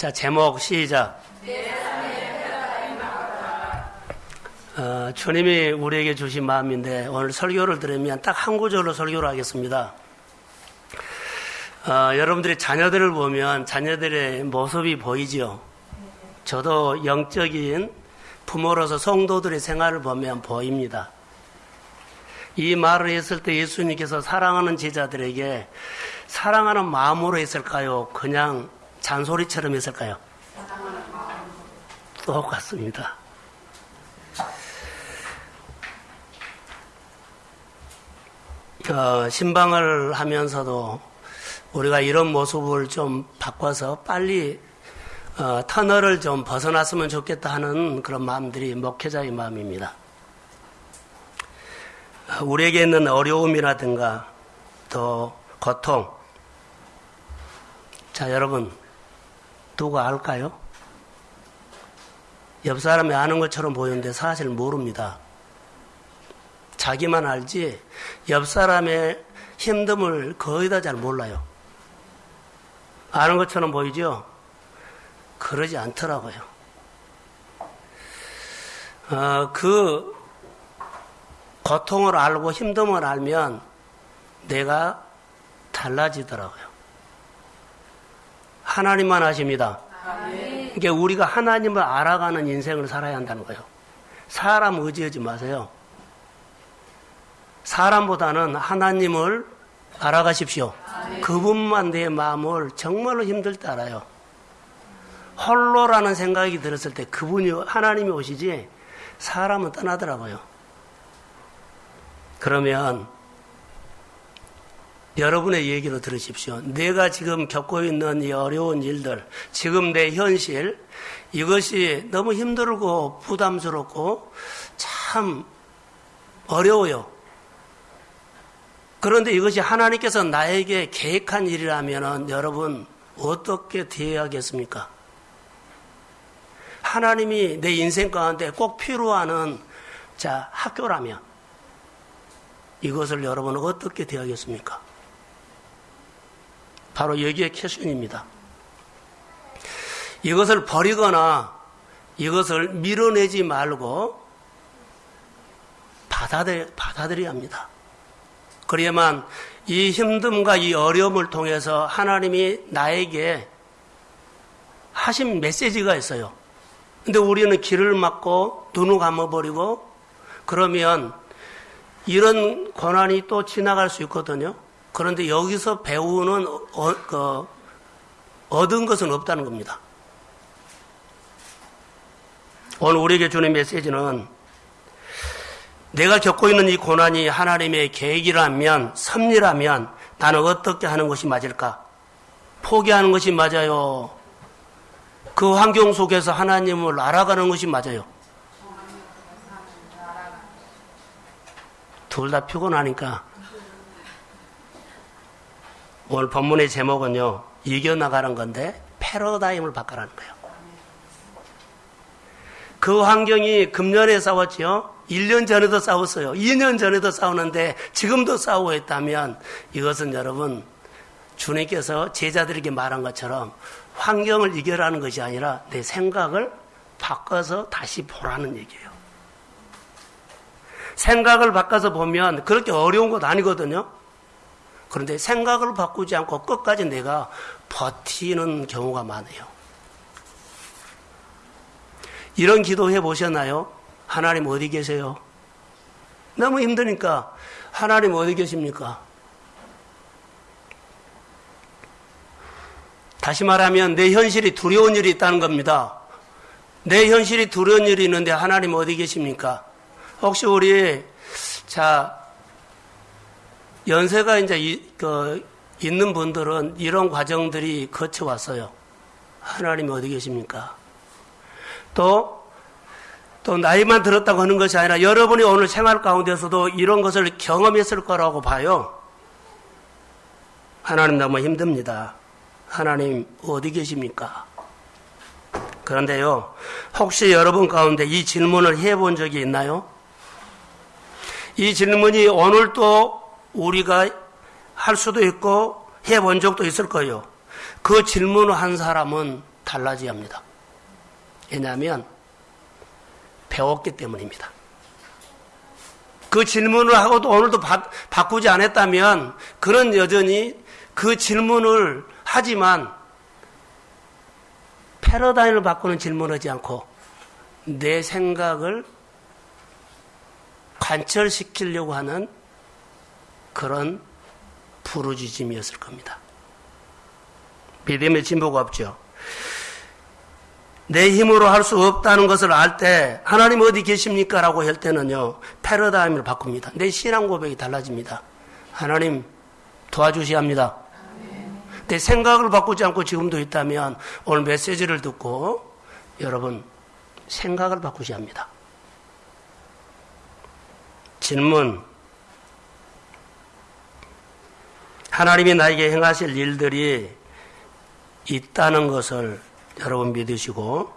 자, 제목 시작. 어, 주님이 우리에게 주신 마음인데 오늘 설교를 들으면 딱 한 구절로 설교를 하겠습니다. 어, 여러분들이 자녀들을 보면 자녀들의 모습이 보이죠. 저도 영적인 부모로서 성도들의 생활을 보면 보입니다. 이 말을 했을 때 예수님께서 사랑하는 제자들에게 사랑하는 마음으로 했을까요? 그냥 잔소리처럼 했을까요? 똑같습니다. 어, 신방을 하면서도 우리가 이런 모습을 좀 바꿔서 빨리 어, 터널을 좀 벗어났으면 좋겠다 하는 그런 마음들이 목회자의 마음입니다. 우리에게 있는 어려움이라든가 또 고통. 자, 여러분, 누가 알까요? 옆 사람이 아는 것처럼 보이는데 사실 모릅니다. 자기만 알지 옆 사람의 힘듦을 거의 다 잘 몰라요. 아는 것처럼 보이죠? 그러지 않더라고요. 어, 그 고통을 알고 힘듦을 알면 내가 달라지더라고요. 하나님만 아십니다. 그러니까 우리가 하나님을 알아가는 인생을 살아야 한다는 거예요. 사람 의지하지 마세요. 사람보다는 하나님을 알아가십시오. 그분만 내 마음을 정말로 힘들 때 알아요. 홀로라는 생각이 들었을 때 그분이 하나님이 오시지 사람은 떠나더라고요. 그러면 여러분의 얘기를 들으십시오. 내가 지금 겪고 있는 이 어려운 일들, 지금 내 현실, 이것이 너무 힘들고 부담스럽고 참 어려워요. 그런데 이것이 하나님께서 나에게 계획한 일이라면 여러분 어떻게 대해야겠습니까? 하나님이 내 인생 가운데 꼭 필요하는 자 학교라면 이것을 여러분은 어떻게 대하겠습니까? 바로 여기에 캐션입니다. 이것을 버리거나 이것을 밀어내지 말고 받아들, 받아들여야 합니다. 그래야만 이 힘듦과 이 어려움을 통해서 하나님이 나에게 하신 메시지가 있어요. 근데 우리는 길을 막고 눈을 감아버리고 그러면 이런 고난이 또 지나갈 수 있거든요. 그런데 여기서 배우는 어, 그, 얻은 것은 없다는 겁니다. 오늘 우리에게 주는 메시지는 내가 겪고 있는 이 고난이 하나님의 계획이라면, 섭리라면 나는 어떻게 하는 것이 맞을까? 포기하는 것이 맞아요. 그 환경 속에서 하나님을 알아가는 것이 맞아요. 둘 다 피곤하니까 오늘 본문의 제목은요, 이겨나가는 건데, 패러다임을 바꿔라는 거예요. 그 환경이 금년에 싸웠죠? 1년 전에도 싸웠어요. 2년 전에도 싸우는데, 지금도 싸우고 있다면, 이것은 여러분, 주님께서 제자들에게 말한 것처럼, 환경을 이겨라는 것이 아니라, 내 생각을 바꿔서 다시 보라는 얘기예요. 생각을 바꿔서 보면, 그렇게 어려운 것 아니거든요? 그런데 생각을 바꾸지 않고 끝까지 내가 버티는 경우가 많아요. 이런 기도 해 보셨나요? 하나님 어디 계세요? 너무 힘드니까 하나님 어디 계십니까? 다시 말하면 내 현실이 두려운 일이 있다는 겁니다. 내 현실이 두려운 일이 있는데 하나님 어디 계십니까? 혹시 우리 자 연세가 이제 이, 그, 있는 분들은 이런 과정들이 거쳐왔어요. 하나님 어디 계십니까? 또, 또 나이만 들었다고 하는 것이 아니라 여러분이 오늘 생활 가운데서도 이런 것을 경험했을 거라고 봐요. 하나님 너무 힘듭니다. 하나님 어디 계십니까? 그런데요, 혹시 여러분 가운데 이 질문을 해본 적이 있나요? 이 질문이 오늘 또 우리가 할 수도 있고 해본 적도 있을 거예요. 그 질문을 한 사람은 달라져야 합니다. 왜냐하면 배웠기 때문입니다. 그 질문을 하고도 오늘도 바, 바꾸지 않았다면 그는 여전히 그 질문을 하지만 패러다임을 바꾸는 질문을 하지 않고 내 생각을 관철시키려고 하는 그런 부르짖음이었을 겁니다. 믿음의 진보가 없죠. 내 힘으로 할 수 없다는 것을 알 때 하나님 어디 계십니까? 라고 할 때는요. 패러다임을 바꿉니다. 내 신앙 고백이 달라집니다. 하나님 도와주셔야 합니다. 내 생각을 바꾸지 않고 지금도 있다면 오늘 메시지를 듣고 여러분 생각을 바꾸셔야 합니다. 질문 하나님이 나에게 행하실 일들이 있다는 것을 여러분 믿으시고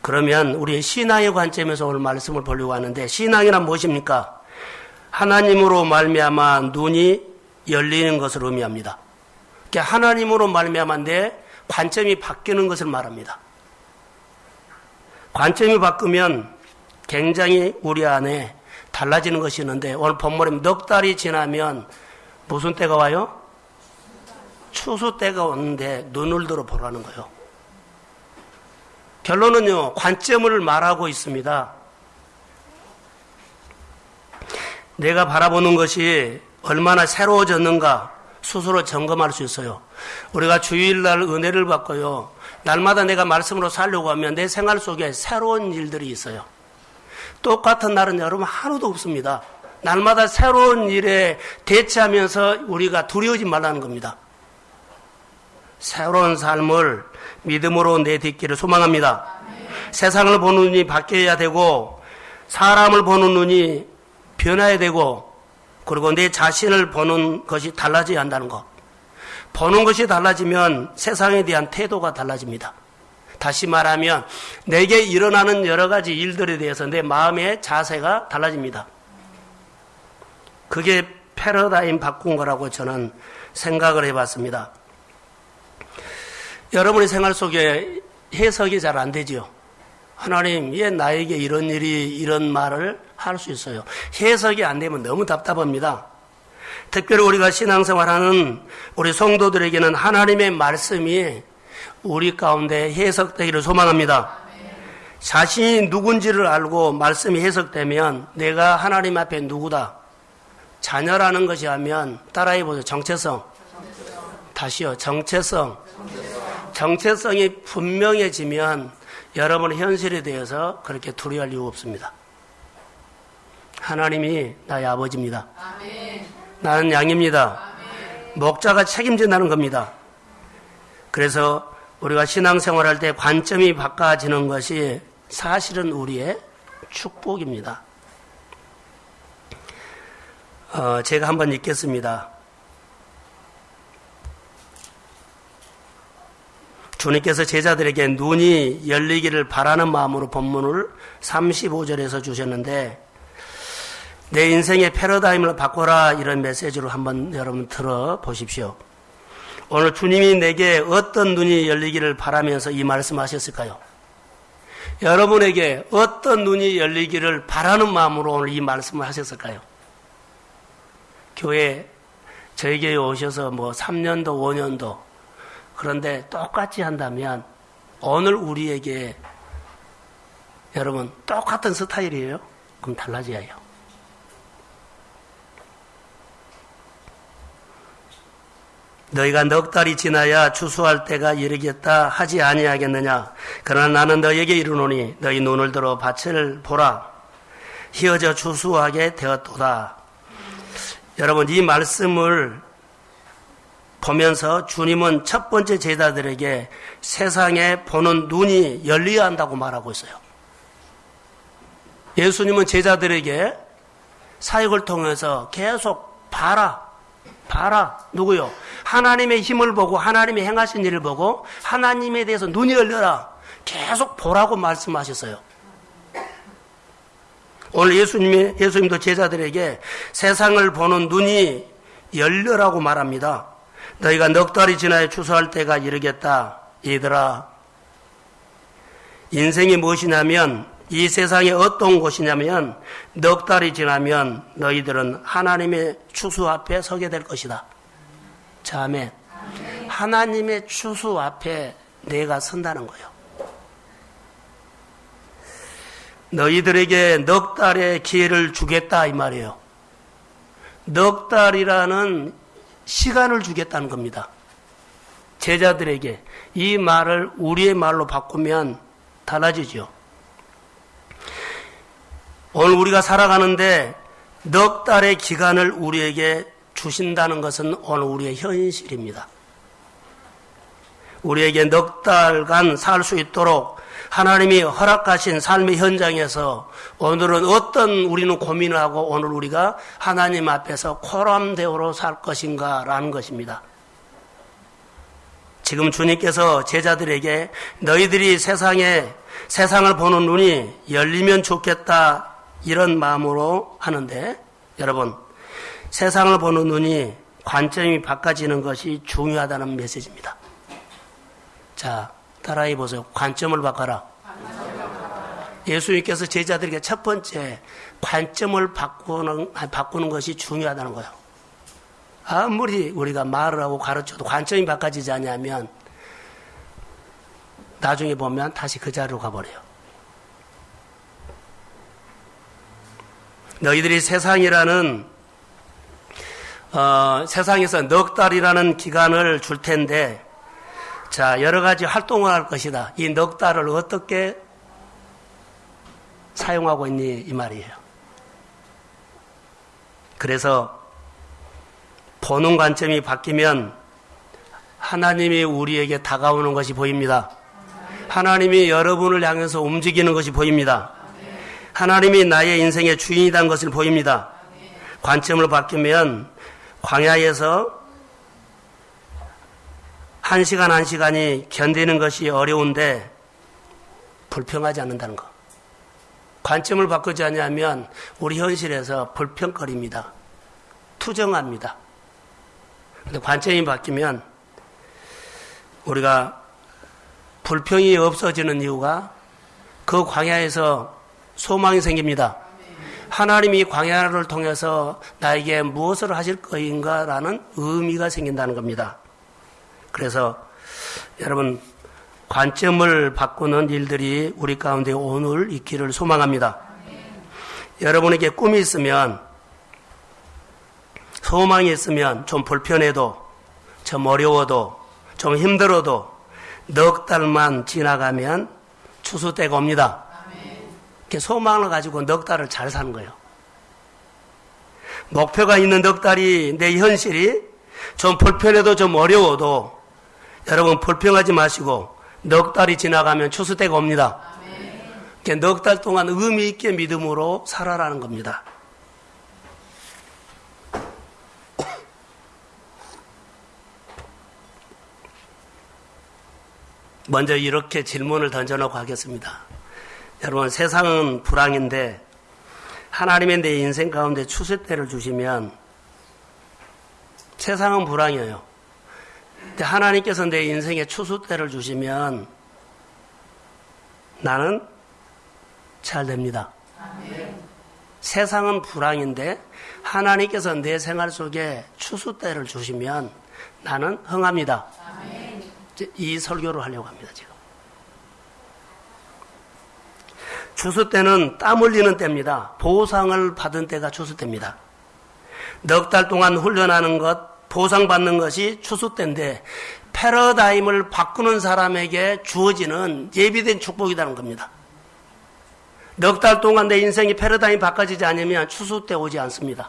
그러면 우리 신앙의 관점에서 오늘 말씀을 보려고 하는데 신앙이란 무엇입니까? 하나님으로 말미암아 눈이 열리는 것을 의미합니다. 그러니까 하나님으로 말미암아 내 관점이 바뀌는 것을 말합니다. 관점이 바꾸면 굉장히 우리 안에 달라지는 것이 있는데 오늘 본문에 넉 달이 지나면 무슨 때가 와요? 추수 때가 오는데 눈을 들어 보라는 거예요. 결론은요, 관점을 말하고 있습니다. 내가 바라보는 것이 얼마나 새로워졌는가 스스로 점검할 수 있어요. 우리가 주일날 은혜를 받고요. 날마다 내가 말씀으로 살려고 하면 내 생활 속에 새로운 일들이 있어요. 똑같은 날은 여러분 하루도 없습니다. 날마다 새로운 일에 대처하면서 우리가 두려우지 말라는 겁니다. 새로운 삶을 믿음으로 내딛기를 소망합니다. 세상을 보는 눈이 바뀌어야 되고 사람을 보는 눈이 변해야 되고 그리고 내 자신을 보는 것이 달라져야 한다는 것. 보는 것이 달라지면 세상에 대한 태도가 달라집니다. 다시 말하면 내게 일어나는 여러 가지 일들에 대해서 내 마음의 자세가 달라집니다. 그게 패러다임 바꾼 거라고 저는 생각을 해봤습니다. 여러분의 생활 속에 해석이 잘 안 되지요. 하나님, 왜 나에게 이런 일이, 이런 말을 할 수 있어요? 해석이 안 되면 너무 답답합니다. 특별히 우리가 신앙생활하는 우리 성도들에게는 하나님의 말씀이 우리 가운데 해석되기를 소망합니다. 자신이 누군지를 알고 말씀이 해석되면 내가 하나님 앞에 누구다. 자녀라는 것이 하면 따라해 보세요. 정체성. 다시요. 정체성. 정체성이 분명해지면 여러분의 현실에 대해서 그렇게 두려워할 이유 없습니다. 하나님이 나의 아버지입니다. 나는 양입니다. 목자가 책임진다는 겁니다. 그래서 우리가 신앙생활할 때 관점이 바꿔지는 것이 사실은 우리의 축복입니다. 어, 제가 한번 읽겠습니다. 주님께서 제자들에게 눈이 열리기를 바라는 마음으로 본문을 35절에서 주셨는데 내 인생의 패러다임을 바꿔라 이런 메시지로 한번 여러분 들어 보십시오. 오늘 주님이 내게 어떤 눈이 열리기를 바라면서 이 말씀하셨을까요? 여러분에게 어떤 눈이 열리기를 바라는 마음으로 오늘 이 말씀을 하셨을까요? 교회 저희 교회 오셔서 뭐 3년도 5년도 그런데 똑같이 한다면 오늘 우리에게 여러분 똑같은 스타일이에요? 그럼 달라져야 해요. 너희가 넉 달이 지나야 추수할 때가 이르겠다 하지 아니하겠느냐 그러나 나는 너희에게 이르노니 너희 눈을 들어 밭을 보라 휘어져 추수하게 되었도다 여러분 이 말씀을 보면서 주님은 첫 번째 제자들에게 세상에 보는 눈이 열려야 한다고 말하고 있어요. 예수님은 제자들에게 사역을 통해서 계속 봐라, 봐라. 누구요? 하나님의 힘을 보고 하나님의 행하신 일을 보고 하나님에 대해서 눈이 열려라. 계속 보라고 말씀하셨어요. 오늘 예수님이, 예수님도 제자들에게 세상을 보는 눈이 열려라고 말합니다. 너희가 넉 달이 지나야 추수할 때가 이르겠다. 얘들아, 인생이 무엇이냐면 이 세상에 어떤 곳이냐면 넉 달이 지나면 너희들은 하나님의 추수 앞에 서게 될 것이다. 자매 하나님의 추수 앞에 내가 선다는 거예요. 너희들에게 넉 달의 기회를 주겠다 이 말이에요. 넉 달이라는 시간을 주겠다는 겁니다. 제자들에게 이 말을 우리의 말로 바꾸면 달라지죠. 오늘 우리가 살아가는데 넉 달의 기간을 우리에게 주신다는 것은 오늘 우리의 현실입니다. 우리에게 넉 달간 살 수 있도록 하나님이 허락하신 삶의 현장에서 오늘은 어떤 우리는 고민을 하고 오늘 우리가 하나님 앞에서 코람대오로 살 것인가라는 것입니다. 지금 주님께서 제자들에게 너희들이 세상에 세상을 보는 눈이 열리면 좋겠다 이런 마음으로 하는데 여러분 세상을 보는 눈이 관점이 바꿔지는 것이 중요하다는 메시지입니다. 자, 따라해 보세요. 관점을 바꿔라. 예수님께서 제자들에게 첫 번째 관점을 바꾸는, 바꾸는 것이 중요하다는 거예요. 아무리 우리가 말을 하고 가르쳐도 관점이 바꿔지지 않냐면 나중에 보면 다시 그 자리로 가버려요. 너희들이 세상이라는 어, 세상에서 넉 달이라는 기간을 줄 텐데 자 여러 가지 활동을 할 것이다. 이 넉 달을 어떻게 사용하고 있니 이 말이에요. 그래서 보는 관점이 바뀌면 하나님이 우리에게 다가오는 것이 보입니다. 하나님이 여러분을 향해서 움직이는 것이 보입니다. 하나님이 나의 인생의 주인이라는 것을 보입니다. 관점을 바뀌면 광야에서 한 시간 한 시간이 견디는 것이 어려운데 불평하지 않는다는 것. 관점을 바꾸지 않냐면 우리 현실에서 불평거립니다. 투정합니다. 근데 관점이 바뀌면 우리가 불평이 없어지는 이유가 그 광야에서 소망이 생깁니다. 하나님이 광야를 통해서 나에게 무엇을 하실 거인가라는 의미가 생긴다는 겁니다. 그래서 여러분 관점을 바꾸는 일들이 우리 가운데 오늘 있기를 소망합니다. 여러분에게 꿈이 있으면 소망이 있으면 좀 불편해도 좀 어려워도 좀 힘들어도 넉 달만 지나가면 추수 때가 옵니다. 소망을 가지고 넉 달을 잘 사는 거예요. 목표가 있는 넉 달이 내 현실이 좀 불편해도 좀 어려워도 여러분 불평하지 마시고 넉 달이 지나가면 추수 때가 옵니다. 넉 달 동안 의미 있게 믿음으로 살아라는 겁니다. 먼저 이렇게 질문을 던져놓고 하겠습니다. 여러분, 세상은 불황인데 하나님의 내 인생 가운데 추수 때를 주시면 세상은 불황이에요. 근데 하나님께서 내 인생에 추수 때를 주시면 나는 잘 됩니다. 세상은 불황인데 하나님께서 내 생활 속에 추수 때를 주시면 나는 흥합니다. 이 설교를 하려고 합니다, 지금. 추수 때는 땀 흘리는 때입니다. 보상을 받은 때가 추수 때입니다. 넉 달 동안 훈련하는 것, 보상받는 것이 추수 때인데 패러다임을 바꾸는 사람에게 주어지는 예비된 축복이라는 겁니다. 넉 달 동안 내 인생이 패러다임 바꿔지지 않으면 추수 때 오지 않습니다.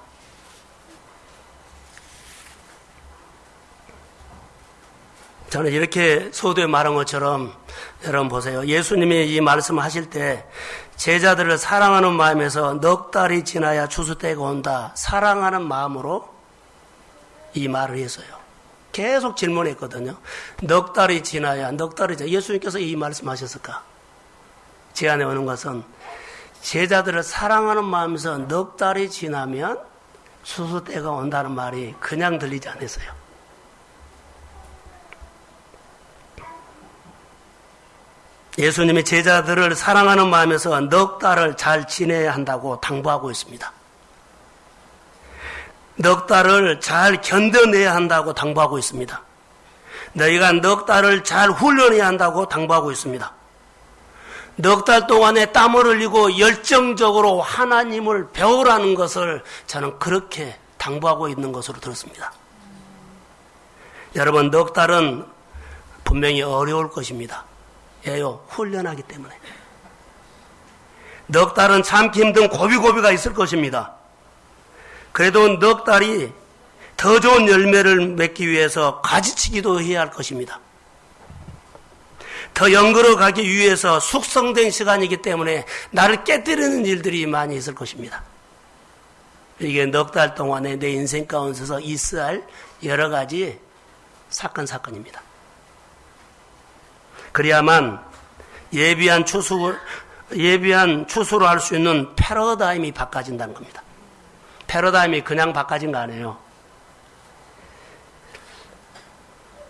저는 이렇게 소도에 말한 것처럼 여러분 보세요. 예수님이 이 말씀을 하실 때 제자들을 사랑하는 마음에서 넉 달이 지나야 추수 때가 온다. 사랑하는 마음으로 이 말을 했어요. 계속 질문했거든요. 넉 달이 지나야, 넉 달이 지나야. 예수님께서 이 말씀하셨을까? 제 안에 오는 것은 제자들을 사랑하는 마음에서 넉 달이 지나면 수수 때가 온다는 말이 그냥 들리지 않았어요. 예수님의 제자들을 사랑하는 마음에서 넉 달을 잘 지내야 한다고 당부하고 있습니다. 넉 달을 잘 견뎌내야 한다고 당부하고 있습니다. 너희가 넉 달을 잘 훈련해야 한다고 당부하고 있습니다. 넉 달 동안에 땀을 흘리고 열정적으로 하나님을 배우라는 것을 저는 그렇게 당부하고 있는 것으로 들었습니다. 여러분, 넉 달은 분명히 어려울 것입니다. 예요, 훈련하기 때문에. 넉 달은 참기 힘든 고비고비가 있을 것입니다. 그래도 넉 달이 더 좋은 열매를 맺기 위해서 가지치기도 해야 할 것입니다. 더 연결어 가기 위해서 숙성된 시간이기 때문에 나를 깨뜨리는 일들이 많이 있을 것입니다. 이게 넉 달 동안에 내 인생 가운데서 있어야 할 여러 가지 사건, 사건입니다. 그래야만 예비한 추수, 예비한 추수로 할 수 있는 패러다임이 바꿔진다는 겁니다. 패러다임이 그냥 바꿔진 거 아니에요.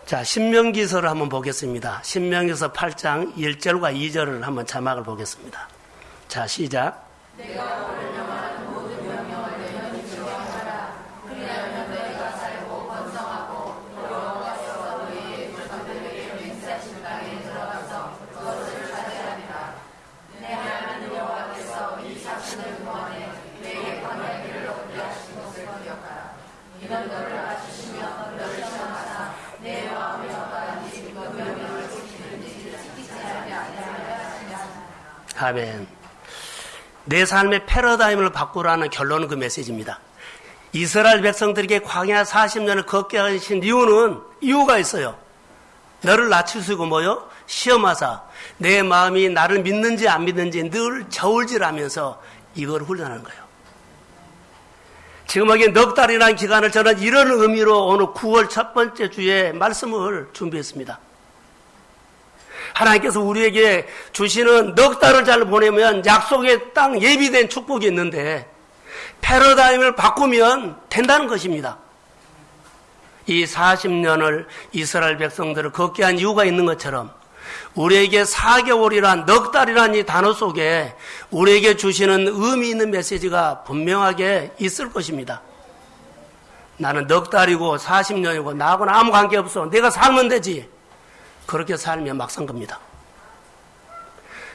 자, 신명기서를 한번 보겠습니다. 신명기서 8장 1절과 2절을 한번 자막을 보겠습니다. 자, 시작. 아멘. 내 삶의 패러다임을 바꾸라는 결론은 그 메시지입니다. 이스라엘 백성들에게 광야 40년을 걷게 하신 이유는 이유가 있어요. 너를 낮추시고 뭐요? 시험하사 내 마음이 나를 믿는지 안 믿는지 늘 저울질하면서 이걸 훈련하는 거예요. 지금 여기 넉 달이라는 기간을 저는 이런 의미로 오늘 9월 첫 번째 주에 말씀을 준비했습니다. 하나님께서 우리에게 주시는 넉 달을 잘 보내면 약속의 땅 예비된 축복이 있는데 패러다임을 바꾸면 된다는 것입니다. 이 40년을 이스라엘 백성들을 걷게 한 이유가 있는 것처럼 우리에게 4개월이란 넉 달이란 이 단어 속에 우리에게 주시는 의미 있는 메시지가 분명하게 있을 것입니다. 나는 넉 달이고 40년이고 나하고는 아무 관계 없어. 내가 살면 되지. 그렇게 살면 막상 겁니다.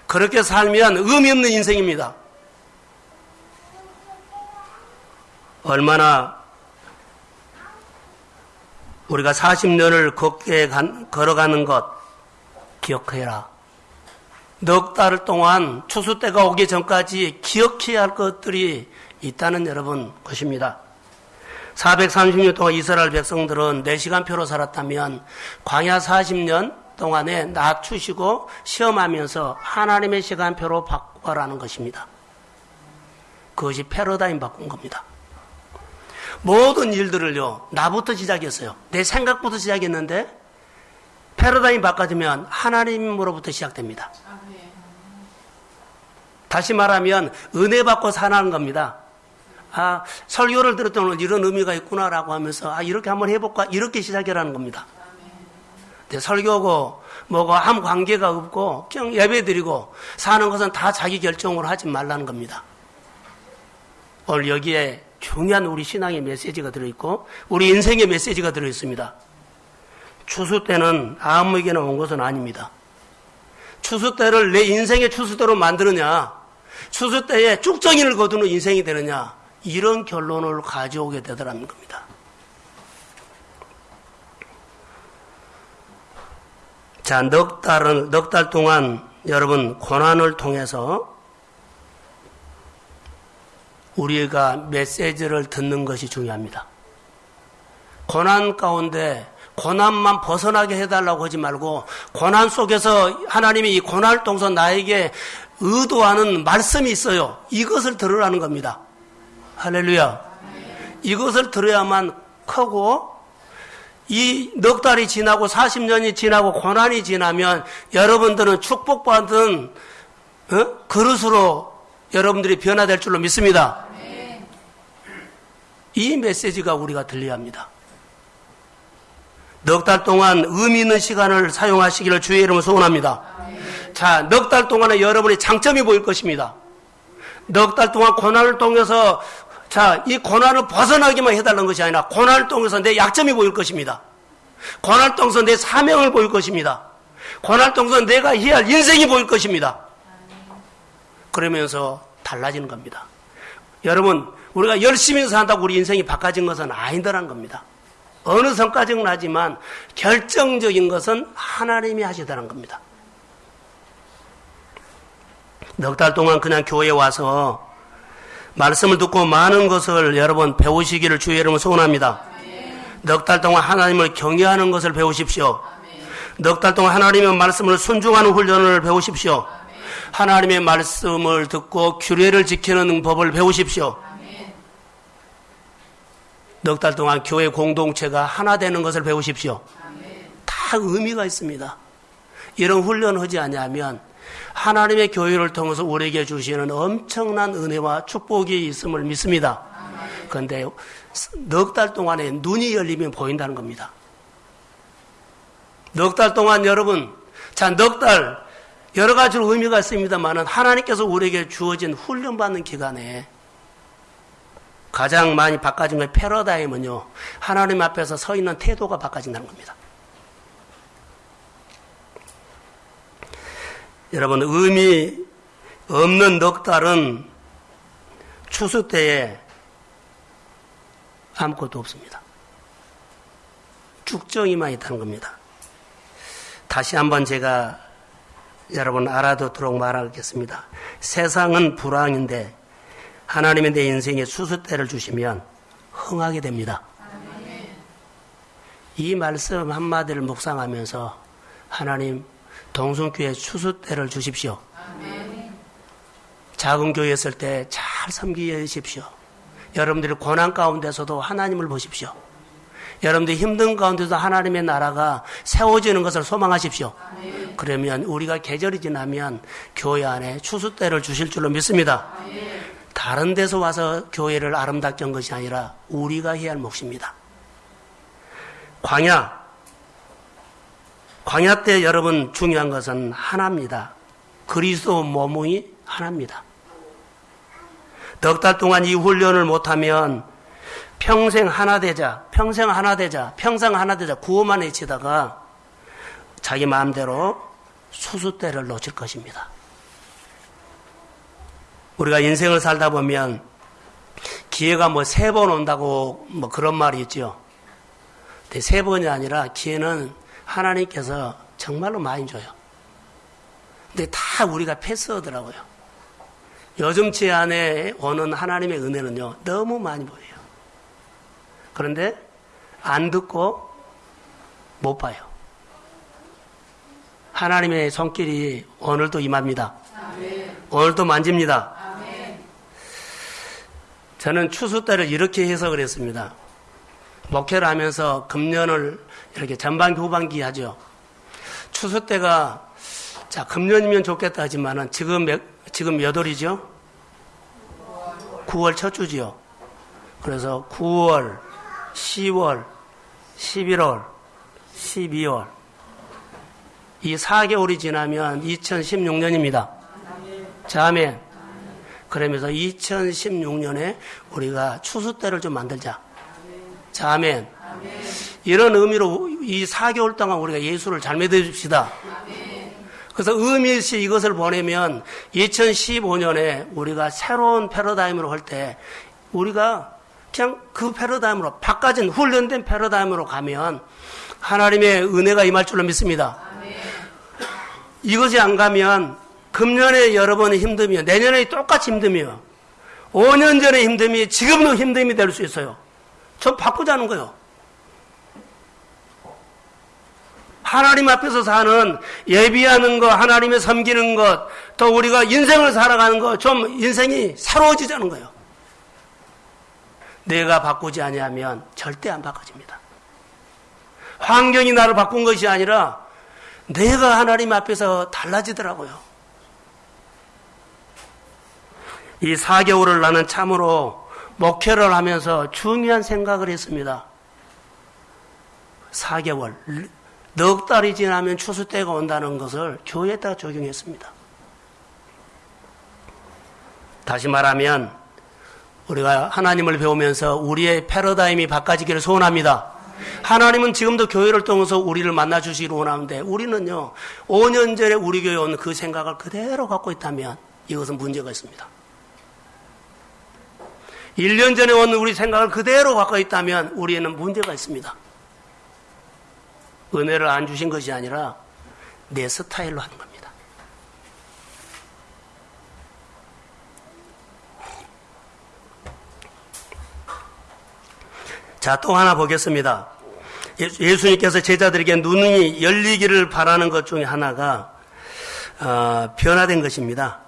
그렇게 살면 의미 없는 인생입니다. 얼마나 우리가 40년을 걷게 걸어가는 것 기억해라. 넉 달 동안 추수 때가 오기 전까지 기억해야 할 것들이 있다는 여러분 것입니다. 430년 동안 이스라엘 백성들은 4시간표로 살았다면 광야 40년 동안에 낮추시고 시험하면서 하나님의 시간표로 바꿔라는 것입니다. 그것이 패러다임 바꾼 겁니다. 모든 일들을요, 나부터 시작했어요. 내 생각부터 시작했는데, 패러다임 바꿔주면 하나님으로부터 시작됩니다. 다시 말하면, 은혜 받고 사는 겁니다. 아, 설교를 들었더니 이런 의미가 있구나라고 하면서, 아, 이렇게 한번 해볼까? 이렇게 시작이라는 겁니다. 네, 설교고, 뭐고 아무 관계가 없고, 그냥 예배 드리고, 사는 것은 다 자기 결정으로 하지 말라는 겁니다. 오늘 여기에 중요한 우리 신앙의 메시지가 들어있고, 우리 인생의 메시지가 들어있습니다. 추수 때는 아무에게나 온 것은 아닙니다. 추수 때를 내 인생의 추수 때로 만드느냐, 추수 때에 쭉정이를 거두는 인생이 되느냐, 이런 결론을 가져오게 되더라는 겁니다. 자, 넉 달은, 넉 달 동안 여러분 고난을 통해서 우리가 메시지를 듣는 것이 중요합니다. 고난 가운데 고난만 벗어나게 해달라고 하지 말고 고난 속에서 하나님이 이 고난을 통해서 나에게 의도하는 말씀이 있어요. 이것을 들으라는 겁니다. 할렐루야. 이것을 들어야만 크고 이 넉 달이 지나고 40년이 지나고 고난이 지나면 여러분들은 축복받은 어? 그릇으로 여러분들이 변화될 줄로 믿습니다. 이 메시지가 우리가 들려야 합니다. 넉 달 동안 의미 있는 시간을 사용하시기를 주의 이름으로 소원합니다. 자, 넉 달 동안에 여러분의 장점이 보일 것입니다. 넉 달 동안 고난을 통해서 자, 이 고난을 벗어나기만 해달라는 것이 아니라 고난을 통해서 내 약점이 보일 것입니다. 고난을 통해서 내 사명을 보일 것입니다. 고난을 통해서 내가 해야 할 인생이 보일 것입니다. 그러면서 달라지는 겁니다. 여러분, 우리가 열심히 산다고 우리 인생이 바꿔진 것은 아니더란 겁니다. 어느 성과적은 하지만 결정적인 것은 하나님이 하시더란 겁니다. 넉 달 동안 그냥 교회에 와서 말씀을 듣고 많은 것을 여러분 배우시기를 주의 여러분 소원합니다. 넉 달 동안 하나님을 경외하는 것을 배우십시오. 넉 달 동안 하나님의 말씀을 순종하는 훈련을 배우십시오. 하나님의 말씀을 듣고 규례를 지키는 법을 배우십시오. 넉 달 동안 교회 공동체가 하나 되는 것을 배우십시오. 다 의미가 있습니다. 이런 훈련을 하지 않냐면 하나님의 교회를 통해서 우리에게 주시는 엄청난 은혜와 축복이 있음을 믿습니다. 그런데 넉 달 동안에 눈이 열리면 보인다는 겁니다. 넉 달 동안 여러분, 자, 넉 달, 여러 가지로 의미가 있습니다만은 하나님께서 우리에게 주어진 훈련받는 기간에 가장 많이 바꿔진 건 패러다임은요, 하나님 앞에서 서 있는 태도가 바꿔진다는 겁니다. 여러분, 의미 없는 넉 달은 추수 때에 아무것도 없습니다. 축정이만 있다는 겁니다. 다시 한번 제가 여러분 알아두도록 말하겠습니다. 세상은 불황인데 하나님의 내 인생에 수수 때를 주시면 흥하게 됩니다. 이 말씀 한마디를 묵상하면서 하나님 동성교회 추수 때를 주십시오. 작은 교회 있을 때 잘 섬기십시오. 여러분들이 고난 가운데서도 하나님을 보십시오. 여러분들 힘든 가운데서 하나님의 나라가 세워지는 것을 소망하십시오. 그러면 우리가 계절이 지나면 교회 안에 추수 때를 주실 줄로 믿습니다. 다른 데서 와서 교회를 아름답게 한 것이 아니라 우리가 해야 할 몫입니다. 광야. 광야 때 여러분 중요한 것은 하나입니다. 그리스도 몸이 하나입니다. 넉 달 동안 이 훈련을 못하면 평생 하나 되자, 평생 하나 되자, 평생 하나 되자 구호만 외치다가 자기 마음대로 수수대를 놓칠 것입니다. 우리가 인생을 살다 보면 기회가 뭐 세 번 온다고 뭐 그런 말이 있죠. 세 번이 아니라 기회는 하나님께서 정말로 많이 줘요. 근데 다 우리가 패스하더라고요. 요즘치 안에 오는 하나님의 은혜는요, 너무 많이 보여요. 그런데 안 듣고 못 봐요. 하나님의 손길이 오늘도 임합니다. 오늘도 만집니다. 저는 추수 때를 이렇게 해석을 했습니다. 목회를 하면서 금년을 이렇게 전반기 후반기 하죠. 추수 때가 자 금년이면 좋겠다 하지만은 지금 몇, 지금 몇 월이죠? 9월 첫 주지요. 그래서 9월, 10월, 11월, 12월 이 4개월이 지나면 2016년입니다. 자멘. 그러면서 2016년에 우리가 추수 때를 좀 만들자. 자멘. 이런 의미로 이 4개월 동안 우리가 예수를 잘 믿어줍시다. 그래서 의미 있이 이것을 보내면 2015년에 우리가 새로운 패러다임으로 할 때 우리가 그냥 그 패러다임으로 바꿔진 훈련된 패러다임으로 가면 하나님의 은혜가 임할 줄로 믿습니다. 이것이 안 가면 금년에 여러분이 힘듦이요. 내년에 똑같이 힘듦이요. 5년 전에 힘듦이 지금도 힘듦이 될 수 있어요. 좀 바꾸자는 거예요. 하나님 앞에서 사는 예비하는 것, 하나님의 섬기는 것, 또 우리가 인생을 살아가는 것, 좀 인생이 새로워지자는 거예요. 내가 바꾸지 아니하면 절대 안 바꿔집니다. 환경이 나를 바꾼 것이 아니라 내가 하나님 앞에서 달라지더라고요. 이 4개월을 나는 참으로 목회를 하면서 중요한 생각을 했습니다. 4개월. 넉 달이 지나면 추수 때가 온다는 것을 교회에다 적용했습니다. 다시 말하면 우리가 하나님을 배우면서 우리의 패러다임이 바꿔지기를 소원합니다. 하나님은 지금도 교회를 통해서 우리를 만나 주시기를 원하는데 우리는요 5년 전에 우리 교회 온 그 생각을 그대로 갖고 있다면 이것은 문제가 있습니다. 1년 전에 온 우리 생각을 그대로 갖고 있다면 우리에는 문제가 있습니다. 은혜를 안 주신 것이 아니라 내 스타일로 하는 겁니다. 자, 또 하나 보겠습니다. 예수님께서 제자들에게 눈이 열리기를 바라는 것 중에 하나가 어, 변화된 것입니다.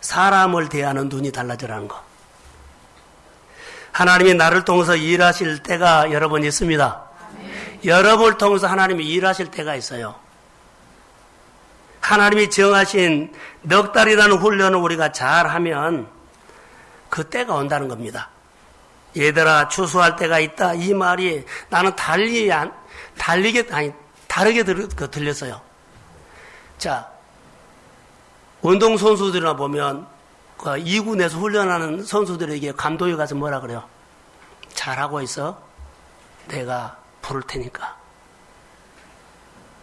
사람을 대하는 눈이 달라져라는 것. 하나님이 나를 통해서 일하실 때가 여러 번 있습니다. 여러분을 통해서 하나님이 일하실 때가 있어요. 하나님이 정하신 넉 달이라는 훈련을 우리가 잘 하면 그 때가 온다는 겁니다. 얘들아, 추수할 때가 있다. 이 말이 나는 달리, 안, 달리게, 아니, 다르게 들, 그 들렸어요. 자, 운동 선수들이나 보면, 그 2군에서 훈련하는 선수들에게 감독이 가서 뭐라 그래요? 잘하고 있어? 내가 부를 테니까.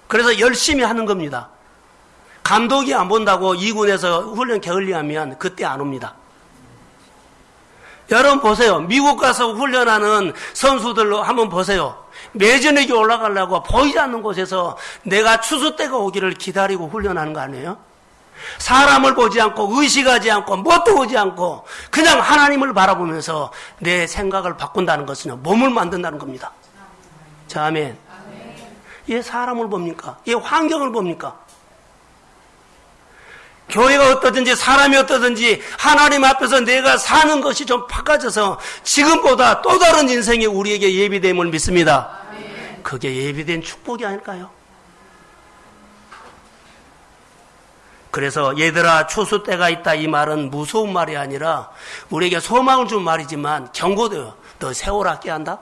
그래서 열심히 하는 겁니다. 감독이 안 본다고 2군에서 훈련 게을리하면 그때 안 옵니다. 여러분 보세요. 미국 가서 훈련하는 선수들로 한번 보세요. 매전에게 올라가려고 보이지 않는 곳에서 내가 추수 때가 오기를 기다리고 훈련하는 거 아니에요? 사람을 보지 않고 의식하지 않고 뭣도 보지 않고 그냥 하나님을 바라보면서 내 생각을 바꾼다는 것은 몸을 만든다는 겁니다. 자, 아멘. 얘 사람을 봅니까? 얘 환경을 봅니까? 교회가 어떠든지 사람이 어떠든지 하나님 앞에서 내가 사는 것이 좀 바꿔져서 지금보다 또 다른 인생이 우리에게 예비됨을 믿습니다. 그게 예비된 축복이 아닐까요? 그래서 얘들아 추수 때가 있다 이 말은 무서운 말이 아니라 우리에게 소망을 준 말이지만 경고돼요. 너 세월 아껴한다?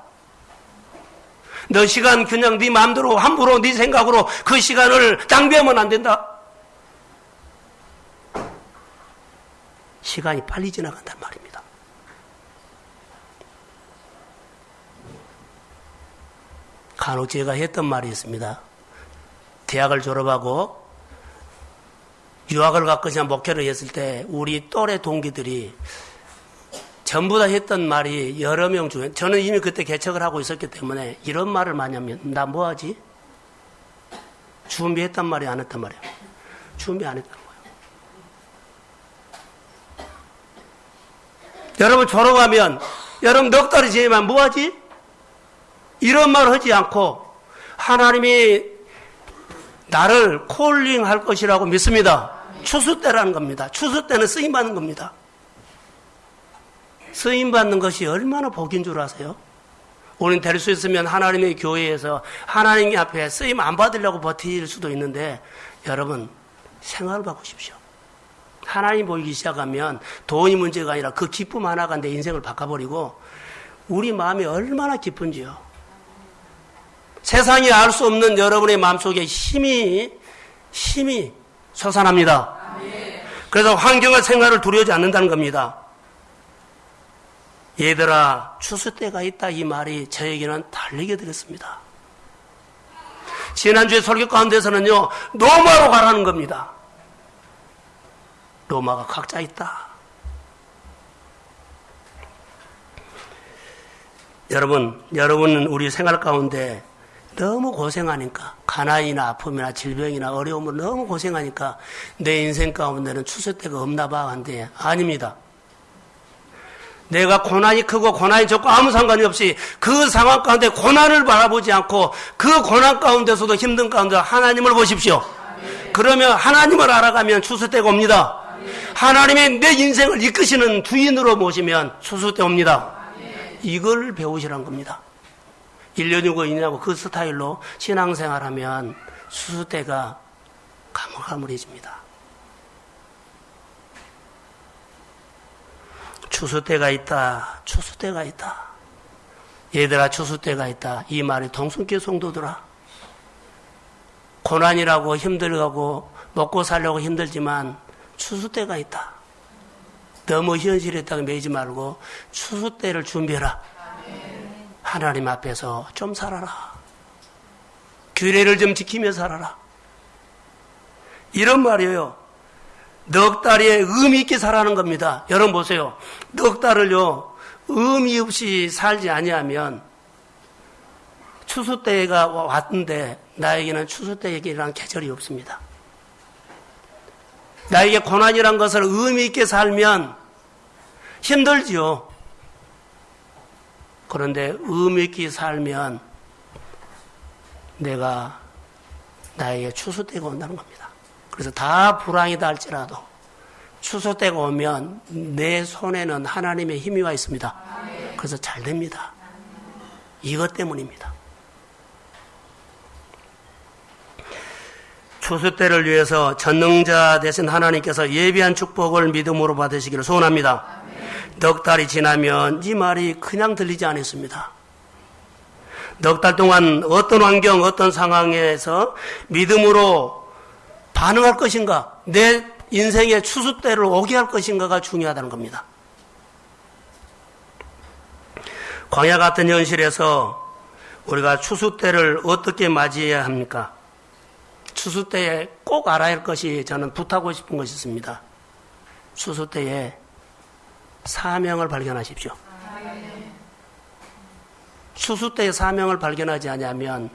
너 시간 그냥 네 마음대로 함부로 네 생각으로 그 시간을 낭비하면 안 된다. 시간이 빨리 지나간단 말입니다. 간혹 제가 했던 말이 있습니다. 대학을 졸업하고 유학을 갔거나 목회를 했을 때 우리 또래 동기들이 전부 다 했던 말이 여러 명 중에 저는 이미 그때 개척을 하고 있었기 때문에 이런 말을 많이 하면 나 뭐하지? 준비했단 말이 안 했단 말이야. 준비 안 했단 여러분 졸업하면 여러분 넉 달이 지나면 뭐하지? 이런 말 하지 않고 하나님이 나를 콜링 할 것이라고 믿습니다. 추수 때라는 겁니다. 추수 때는 쓰임 받는 겁니다. 쓰임 받는 것이 얼마나 복인 줄 아세요? 우리는 될 수 있으면 하나님의 교회에서 하나님 앞에 쓰임 안 받으려고 버틸 수도 있는데 여러분 생활을 바꾸십시오. 하나님 보이기 시작하면 돈이 문제가 아니라 그 기쁨 하나가 내 인생을 바꿔버리고 우리 마음이 얼마나 기쁜지요. 세상이 알 수 없는 여러분의 마음속에 힘이 힘이 솟아납니다. 그래서 환경과 생활을 두려워하지 않는다는 겁니다. 얘들아 추수 때가 있다 이 말이 저에게는 달리게 되겠습니다. 지난주에 설교 가운데서는요 노마로 가라는 겁니다. 로마가 각자 있다. 여러분, 여러분은 우리 생활 가운데 너무 고생하니까 가난이나 아픔이나 질병이나 어려움을 너무 고생하니까 내 인생 가운데는 추수 때가 없나 봐 한데 아닙니다. 내가 고난이 크고 고난이 적고 아무 상관이 없이 그 상황 가운데 고난을 바라보지 않고 그 고난 가운데서도 힘든 가운데 하나님을 보십시오. 그러면 하나님을 알아가면 추수 때가 옵니다. 하나님의 내 인생을 이끄시는 주인으로 모시면 수수 때 옵니다. 이걸 배우시란 겁니다. 1년이고 2년이고 그 스타일로 신앙생활 하면 수수 때가 가물가물해집니다. 추수 때가 있다. 추수 때가 있다. 얘들아 추수 때가 있다. 이 말이 동순교 성도들아. 고난이라고 힘들고 먹고 살려고 힘들지만 추수 때가 있다. 너무 현실에 있다가 매지 말고 추수 때를 준비해라. 하나님 앞에서 좀 살아라. 규례를 좀 지키며 살아라. 이런 말이에요. 넉 달에 의미 있게 살아는 겁니다. 여러분 보세요. 넉 달을요, 의미 없이 살지 아니하면 추수 때가 왔는데 나에게는 추수 때에게란 계절이 없습니다. 나에게 고난이란 것을 의미 있게 살면 힘들지요. 그런데 의미 있게 살면 내가 나에게 추수 때가 온다는 겁니다. 그래서 다 불황이다 할지라도 추수 때가 오면 내 손에는 하나님의 힘이 와 있습니다. 그래서 잘 됩니다. 이것 때문입니다. 추수 때를 위해서 전능자 되신 하나님께서 예비한 축복을 믿음으로 받으시기를 소원합니다. 넉 달이 지나면 이 말이 그냥 들리지 않았습니다. 넉 달 동안 어떤 환경, 어떤 상황에서 믿음으로 반응할 것인가, 내 인생의 추수 때를 오게 할 것인가가 중요하다는 겁니다. 광야 같은 현실에서 우리가 추수 때를 어떻게 맞이해야 합니까? 추수 때에 꼭 알아야 할 것이 저는 부탁하고 싶은 것이 있습니다. 추수 때에 사명을 발견하십시오. 추수 때에 사명을 발견하지 않으면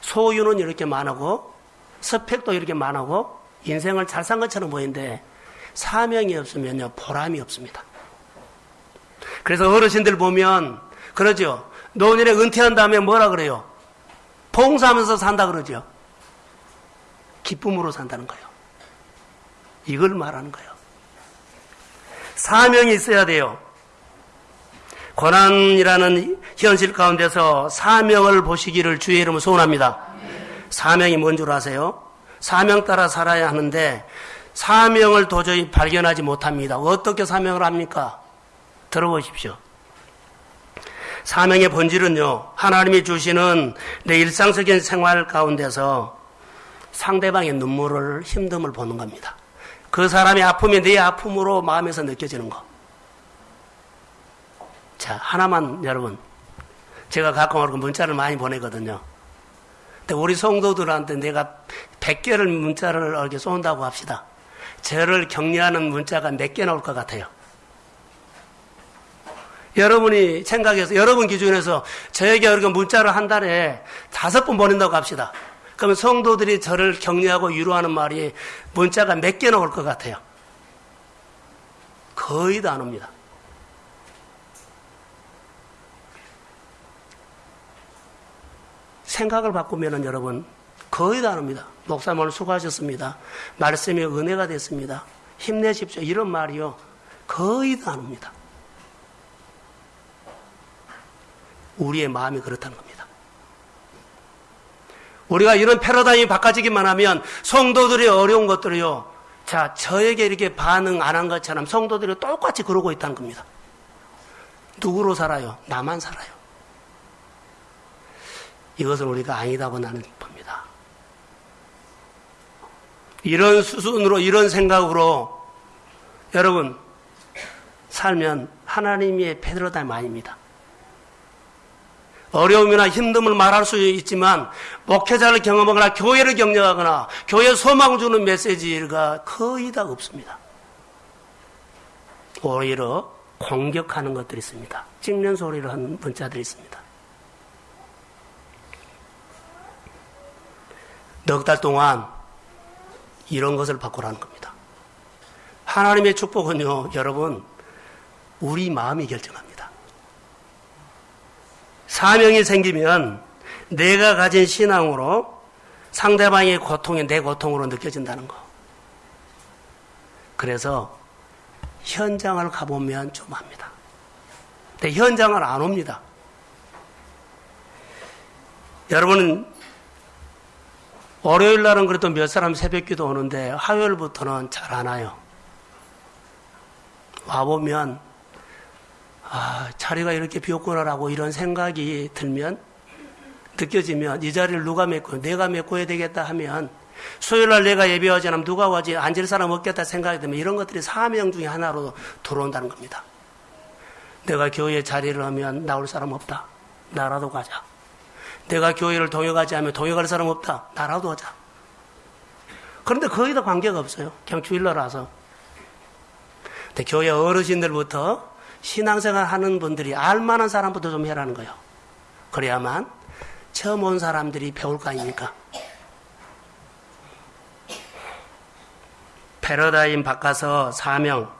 소유는 이렇게 많고 스펙도 이렇게 많고 인생을 잘 산 것처럼 보이는데 사명이 없으면요 보람이 없습니다. 그래서 어르신들 보면 그러죠. 노년에 은퇴한 다음에 뭐라 그래요? 봉사하면서 산다 그러죠. 기쁨으로 산다는 거예요. 이걸 말하는 거예요. 사명이 있어야 돼요. 고난이라는 현실 가운데서 사명을 보시기를 주의 이름으로 소원합니다. 사명이 뭔 줄 아세요? 사명 따라 살아야 하는데 사명을 도저히 발견하지 못합니다. 어떻게 사명을 합니까? 들어보십시오. 사명의 본질은요, 하나님이 주시는 내 일상적인 생활 가운데서 상대방의 눈물을 힘듦을 보는 겁니다. 그 사람의 아픔이 내 아픔으로 마음에서 느껴지는 거. 자, 하나만 여러분. 제가 가끔 문자를 많이 보내거든요. 우리 성도들한테 내가 100개를 문자를 이렇게 쏜다고 합시다. 저를 격려하는 문자가 몇 개 나올 것 같아요. 여러분이 생각해서, 여러분 기준에서 저에게 이렇게 문자를 한 달에 다섯 번 보낸다고 합시다. 그러면 성도들이 저를 격려하고 위로하는 말이 문자가 몇 개 나올 것 같아요. 거의 다 안 옵니다. 생각을 바꾸면은 여러분 거의 다안 옵니다. 목사님 오늘 수고하셨습니다. 말씀이 은혜가 됐습니다. 힘내십시오. 이런 말이요. 거의 다안 옵니다. 우리의 마음이 그렇다는 겁니다. 우리가 이런 패러다임이 바꿔지기만 하면 성도들의 어려운 것들이요. 자, 저에게 이렇게 반응 안 한 것처럼 성도들이 똑같이 그러고 있다는 겁니다. 누구로 살아요? 나만 살아요. 이것을 우리가 아니다고 나는 봅니다. 이런 수순으로, 이런 생각으로 여러분, 살면 하나님의 패러다임 아닙니다. 어려움이나 힘듦을 말할 수 있지만 목회자를 경험하거나 교회를 격려하거나 교회 소망 주는 메시지가 거의 다 없습니다. 오히려 공격하는 것들이 있습니다. 찍는 소리를 하는 문자들이 있습니다. 넉 달 동안 이런 것을 바꾸라는 겁니다. 하나님의 축복은요, 여러분, 우리 마음이 결정합니다. 사명이 생기면 내가 가진 신앙으로 상대방의 고통이 내 고통으로 느껴진다는 거. 그래서 현장을 가보면 좀 합니다. 근데 현장을 안 옵니다. 여러분은 월요일 날은 그래도 몇 사람 새벽 기도 오는데 화요일부터는 잘 안 와요. 와보면 아, 자리가 이렇게 비었구나라고 이런 생각이 들면 느껴지면 이 자리를 누가 메고 내가 메꿔야 되겠다 하면 수요일 날 내가 예배하지 않으면 누가 와지 앉을 사람 없겠다 생각이 들면 이런 것들이 사명 중에 하나로 들어온다는 겁니다. 내가 교회 자리를 하면 나올 사람 없다. 나라도 가자. 내가 교회를 동역하지 않으면 동역할 사람 없다. 나라도 하자. 그런데 거기다 관계가 없어요. 그냥 주일날 와서. 근데 교회 어르신들부터 신앙생활 하는 분들이 알만한 사람부터 좀 해라는 거예요. 그래야만 처음 온 사람들이 배울 거 아닙니까? 패러다임 바꿔서 사명.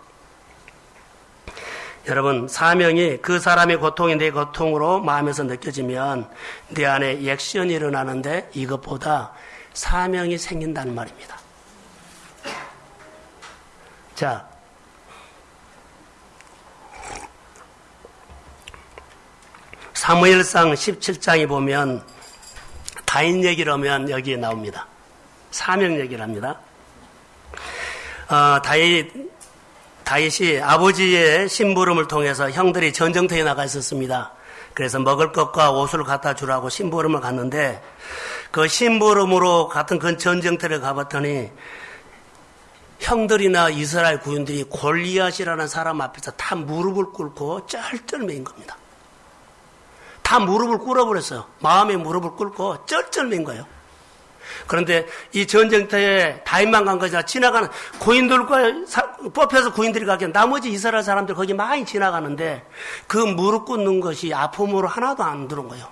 여러분, 사명이 그 사람의 고통이 내 고통으로 마음에서 느껴지면 내 안에 액션이 일어나는데 이것보다 사명이 생긴다는 말입니다. 자, 사무엘상 17장에 보면 다인 얘기를 하면 여기에 나옵니다. 사명 얘기를 합니다. 어, 다윗, 다윗이 아버지의 심부름을 통해서 형들이 전쟁터에 나가 있었습니다. 그래서 먹을 것과 옷을 갖다 주라고 심부름을 갔는데 그 심부름으로 같은 그 전쟁터를 가봤더니 형들이나 이스라엘 구인들이 골리앗이라는 사람 앞에서 다 무릎을 꿇고 쩔쩔맨 겁니다. 다 무릎을 꿇어버렸어요. 마음에 무릎을 꿇고 쩔쩔맨 거예요. 그런데 이 전쟁터에 다인만 간 것이 아니라 지나가는 고인들과 사, 뽑혀서 고인들이 가기엔 나머지 이스라엘 사람들 거기 많이 지나가는데 그 무릎 꿇는 것이 아픔으로 하나도 안 들어온 거예요.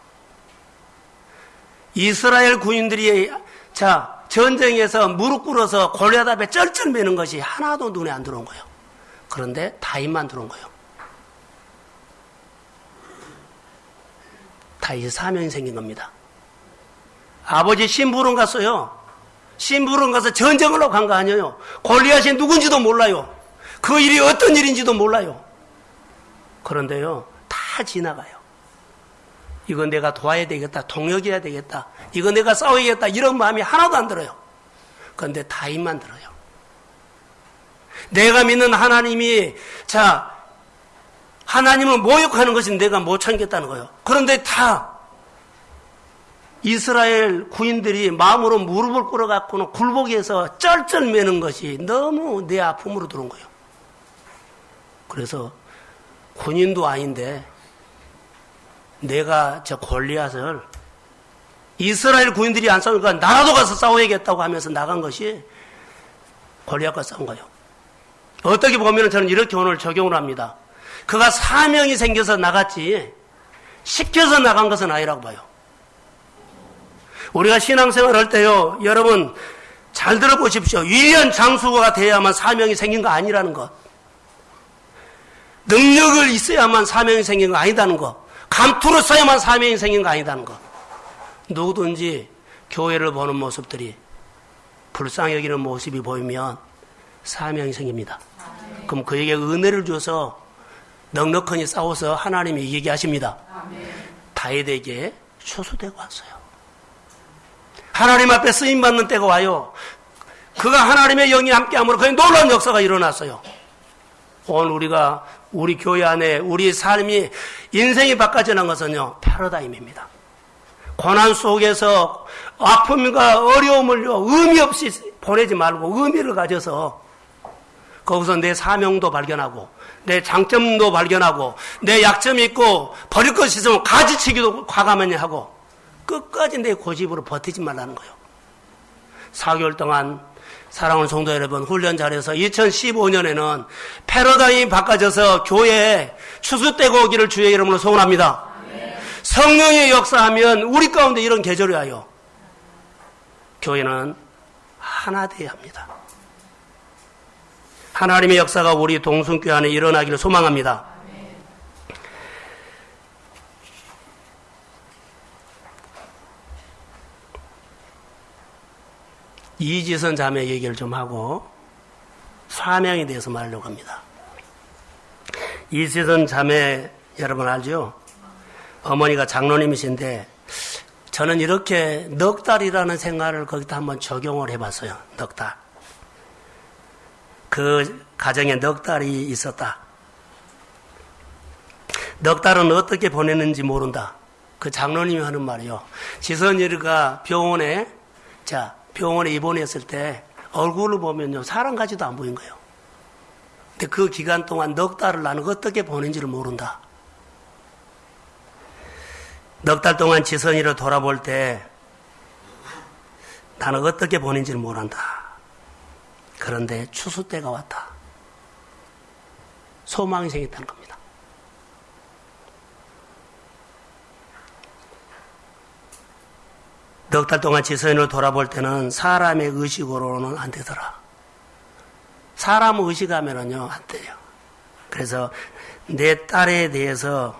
이스라엘 구인들이 자 전쟁에서 무릎 꿇어서 골리앗 앞에 쩔쩔 매는 것이 하나도 눈에 안 들어온 거예요. 그런데 다인만 들어온 거예요. 다윗 사명이 생긴 겁니다. 아버지 심부름 갔어요. 심부름 가서 전쟁을 하고 간 거 아니에요. 골리앗이 누군지도 몰라요. 그 일이 어떤 일인지도 몰라요. 그런데요, 다 지나가요. 이건 내가 도와야 되겠다. 동역해야 되겠다. 이거 내가 싸워야겠다. 이런 마음이 하나도 안 들어요. 그런데 다임만 들어요. 내가 믿는 하나님이, 자, 하나님을 모욕하는 것이 내가 못 참겠다는 거예요. 그런데 다 이스라엘 구인들이 마음으로 무릎을 꿇어갖고는 굴복해서 쩔쩔 매는 것이 너무 내 아픔으로 들어온 거예요. 그래서 군인도 아닌데 내가 저 골리앗을 이스라엘 구인들이 안 싸우니까 나라도 가서 싸워야겠다고 하면서 나간 것이 골리앗과 싸운 거예요. 어떻게 보면 저는 이렇게 오늘 적용을 합니다. 그가 사명이 생겨서 나갔지 시켜서 나간 것은 아니라고 봐요. 우리가 신앙생활 할 때요, 여러분, 잘 들어보십시오. 위대한 장수가 돼야만 사명이 생긴 거 아니라는 것. 능력을 있어야만 사명이 생긴 거 아니다는 것. 감투를 써야만 사명이 생긴 거 아니다는 것. 누구든지 교회를 보는 모습들이 불쌍히 여기는 모습이 보이면 사명이 생깁니다. 그럼 그에게 은혜를 줘서 넉넉하니 싸워서 하나님이 이기게 하십니다. 다윗에게 초소되고 왔어요. 하나님 앞에 쓰임 받는 때가 와요. 그가 하나님의 영이 함께함으로 그의 놀라운 역사가 일어났어요. 오늘 우리가 우리 교회 안에 우리 삶이 인생이 바꿔지는 것은요 패러다임입니다. 고난 속에서 아픔과 어려움을요 의미 없이 보내지 말고 의미를 가져서 거기서 내 사명도 발견하고 내 장점도 발견하고 내 약점이 있고 버릴 것이 있으면 가지치기도 과감하게 하고 끝까지 내 고집으로 버티지 말라는 거예요. 4개월 동안 사랑하는 성도 여러분 훈련 잘해서 2015년에는 패러다임이 바꿔져서 교회에 추수되고 오기를 주의 이름으로 소원합니다. 성령의 역사하면 우리 가운데 이런 계절이 와요. 교회는 하나 되어야 합니다. 하나님의 역사가 우리 동순교회 안에 일어나기를 소망합니다. 이지선 자매 얘기를 좀 하고 사명에 대해서 말하려고 합니다. 이지선 자매 여러분 알죠? 어머니가 장로님이신데 저는 이렇게 넉 달이라는 생활을 거기다 한번 적용을 해봤어요. 넉 달. 그 가정에 넉 달이 있었다. 넉 달은 어떻게 보냈는지 모른다. 그 장로님이 하는 말이요. 지선이가 병원에, 자, 병원에 입원했을 때 얼굴을 보면요. 사람 같지도 안 보인 거예요. 근데 그 기간 동안 넉 달을 나는 어떻게 보낸지를 모른다. 넉 달 동안 지선이를 돌아볼 때 나는 어떻게 보낸지를 모른다. 그런데 추수 때가 왔다. 소망이 생겼다는 겁니다. 넉 달 동안 지선을 돌아볼 때는 사람의 의식으로는 안 되더라. 사람 의식하면은요, 안 돼요. 그래서 내 딸에 대해서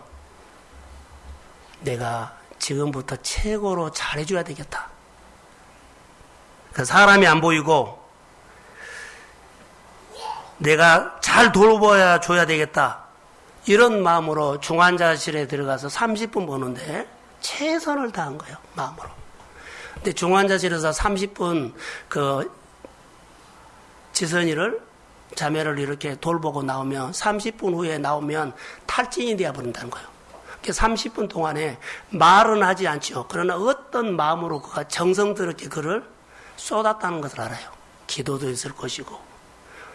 내가 지금부터 최고로 잘해줘야 되겠다. 그 사람이 안 보이고 내가 잘 돌보야 줘야 되겠다. 이런 마음으로 중환자실에 들어가서 30분 보는데 최선을 다한 거예요. 마음으로. 근데 중환자실에서 30분 그 지선이를 자매를 이렇게 돌보고 나오면 30분 후에 나오면 탈진이 되어 버린다는 거예요. 30분 동안에 말은 하지 않죠. 그러나 어떤 마음으로 그가 정성스럽게 그를 쏟았다는 것을 알아요. 기도도 있을 것이고.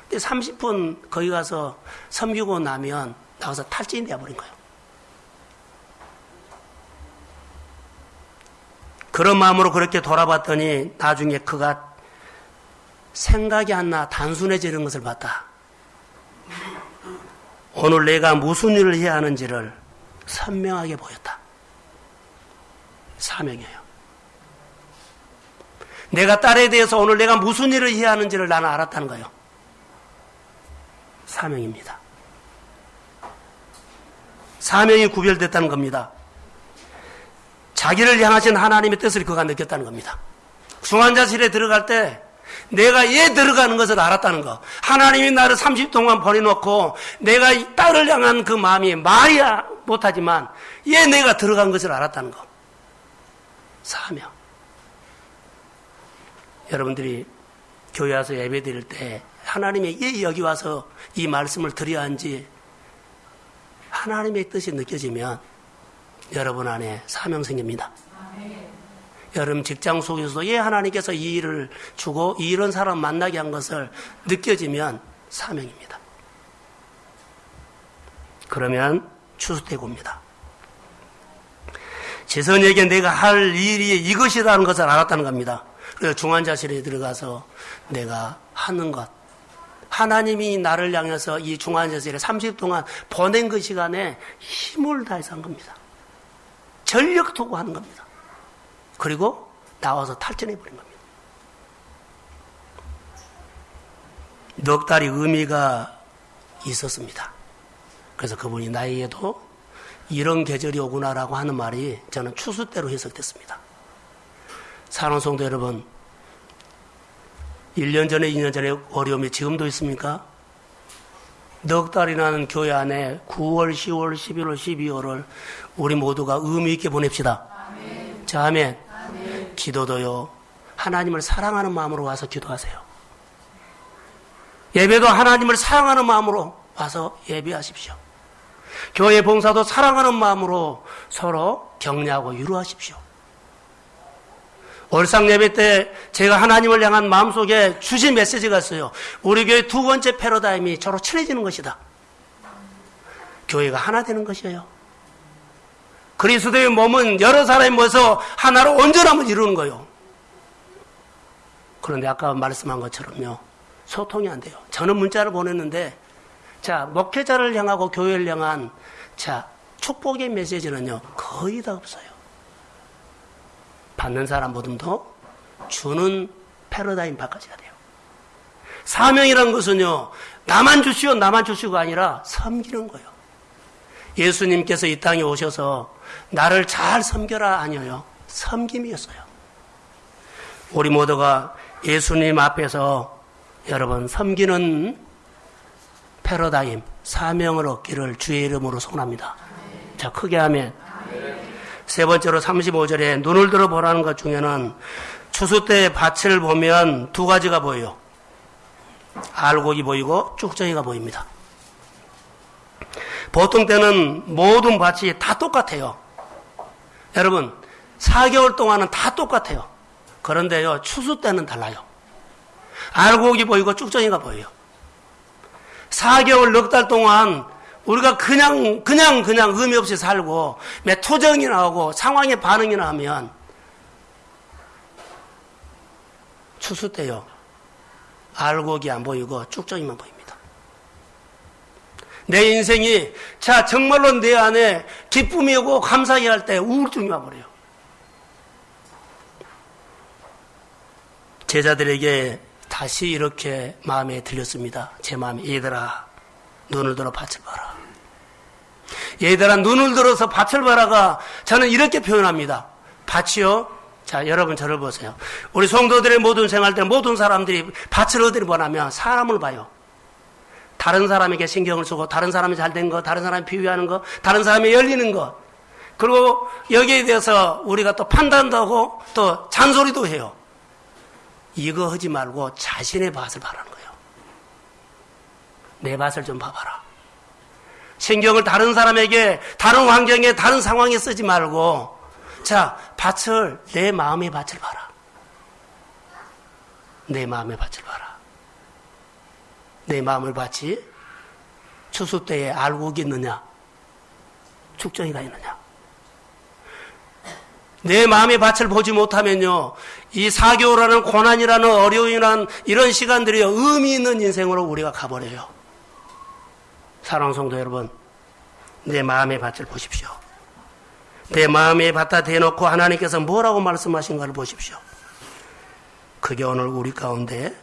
근데 30분 거기 가서 섬기고 나면 나와서 탈진이 되어버린 거예요. 그런 마음으로 그렇게 돌아봤더니 나중에 그가 생각이 안 나 단순해지는 것을 봤다. 오늘 내가 무슨 일을 해야 하는지를 선명하게 보였다. 사명이에요. 내가 딸에 대해서 오늘 내가 무슨 일을 해야 하는지를 나는 알았다는 거예요. 사명입니다. 사명이 구별됐다는 겁니다. 자기를 향하신 하나님의 뜻을 그가 느꼈다는 겁니다. 중환자실에 들어갈 때 내가 얘 들어가는 것을 알았다는 거. 하나님이 나를 30 동안 버려놓고 내가 이 딸을 향한 그 마음이 말이야 못하지만 얘 내가 들어간 것을 알았다는 거. 사명. 여러분들이 교회 와서 예배 드릴 때 하나님의 예 여기 와서 이 말씀을 드려야 한지 하나님의 뜻이 느껴지면 여러분 안에 사명 생깁니다. 여러분 직장 속에서도 예 하나님께서 이 일을 주고 이런 사람 만나게 한 것을 느껴지면 사명입니다. 그러면 추수되고입니다. 재선에게 내가 할 일이 이것이라는 것을 알았다는 겁니다. 그래서 중환자실에 들어가서 내가 하는 것. 하나님이 나를 향해서 이 중환자실에 30 동안 보낸 그 시간에 힘을 다해서 한 겁니다. 전력 투구하는 겁니다. 그리고 나와서 탈전해 버린 겁니다. 넉 달이 의미가 있었습니다. 그래서 그분이 나에게도 이런 계절이 오구나라고 하는 말이 저는 추수대로 해석됐습니다. 사랑 성도 여러분, 1년 전에, 2년 전에 어려움이 지금도 있습니까? 넉 달이라는 교회 안에 9월, 10월, 11월, 12월을 우리 모두가 의미 있게 보냅시다. 아멘. 자, 아멘. 아멘. 기도도요. 하나님을 사랑하는 마음으로 와서 기도하세요. 예배도 하나님을 사랑하는 마음으로 와서 예배하십시오. 교회 봉사도 사랑하는 마음으로 서로 격려하고 위로하십시오. 월상 예배 때 제가 하나님을 향한 마음속에 주신 메시지가 있어요. 우리 교회 두 번째 패러다임이 저로 친해지는 것이다. 교회가 하나 되는 것이에요. 그리스도의 몸은 여러 사람이 모여서 하나로 온전함을 이루는 거예요. 그런데 아까 말씀한 것처럼요. 소통이 안 돼요. 저는 문자를 보냈는데 자, 목회자를 향하고 교회를 향한 자, 축복의 메시지는요. 거의 다 없어요. 받는 사람보다도 주는 패러다임 바꿔줘야 돼요. 사명이란 것은요, 나만 주시오, 나만 주시고가 아니라 섬기는 거예요. 예수님께서 이 땅에 오셔서 나를 잘 섬겨라 아니에요. 섬김이었어요. 우리 모두가 예수님 앞에서 여러분 섬기는 패러다임, 사명을 얻기를 주의 이름으로 소원합니다. 자, 크게 하면 세 번째로 35절에 눈을 들어 보라는 것 중에는 추수 때 밭을 보면 두 가지가 보여요. 알곡이 보이고 쭉정이가 보입니다. 보통 때는 모든 밭이 다 똑같아요. 여러분, 4개월 동안은 다 똑같아요. 그런데요, 추수 때는 달라요. 알곡이 보이고 쭉정이가 보여요. 4개월 넉 달 동안 우리가 그냥, 그냥, 그냥 의미 없이 살고, 매 투정이 나오고, 상황에 반응이 나면, 추수 때요, 알곡이 안 보이고, 쭉정이만 보입니다. 내 인생이, 자, 정말로 내 안에 기쁨이 오고 감사히 할때 우울증이 와버려요. 제자들에게 다시 이렇게 마음에 들렸습니다. 제 마음에, 얘들아, 눈을 들어 밭을 봐라. 얘들아 눈을 들어서 밭을 봐라가 저는 이렇게 표현합니다. 밭이요. 자 여러분 저를 보세요. 우리 성도들의 모든 생활 때 모든 사람들이 밭을 어디를 보냐면 사람을 봐요. 다른 사람에게 신경을 쓰고 다른 사람이 잘 된 거, 다른 사람이 비유하는 거, 다른 사람이 열리는 거. 그리고 여기에 대해서 우리가 또 판단도 하고 또 잔소리도 해요. 이거 하지 말고 자신의 밭을 바라는 거예요. 내 밭을 좀 봐봐라. 신경을 다른 사람에게, 다른 환경에, 다른 상황에 쓰지 말고, 자, 밭을, 내 마음의 밭을 봐라. 내 마음의 밭을 봐라. 내 마음을 밭이 추수 때에 알곡이 있느냐, 축정이가 있느냐. 내 마음의 밭을 보지 못하면요, 이 사교라는 고난이라는 어려움이라는 이런 시간들이 의미 있는 인생으로 우리가 가버려요. 사랑하는 성도 여러분, 내 마음의 밭을 보십시오. 내 마음의 밭다 대놓고 하나님께서 뭐라고 말씀하신가를 보십시오. 그게 오늘 우리 가운데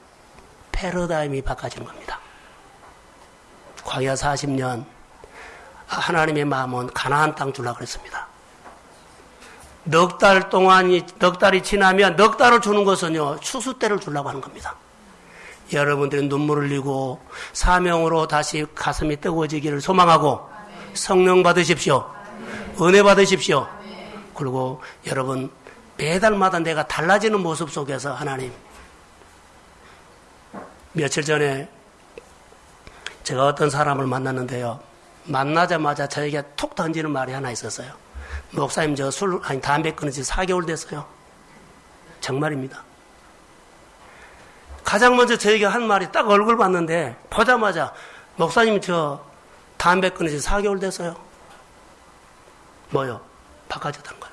패러다임이 바꿔진 겁니다. 광야 40년 하나님의 마음은 가나안 땅 줄라 그랬습니다. 넉 달 동안이 넉 달이 지나면 넉 달을 주는 것은요 추수 때를 주려고 하는 겁니다. 여러분들이 눈물을 흘리고 사명으로 다시 가슴이 뜨거워지기를 소망하고 성령 받으십시오. 은혜 받으십시오. 그리고 여러분 매달마다 내가 달라지는 모습 속에서 하나님 며칠 전에 제가 어떤 사람을 만났는데요. 만나자마자 저에게 톡 던지는 말이 하나 있었어요. 목사님 저 술 아니 담배 끊은 지 4개월 됐어요. 정말입니다. 가장 먼저 저에게 한 말이 딱 얼굴 봤는데 보자마자 목사님 저 담배 지 4개월 됐어요. 뭐요? 바꿔졌다는 거예요.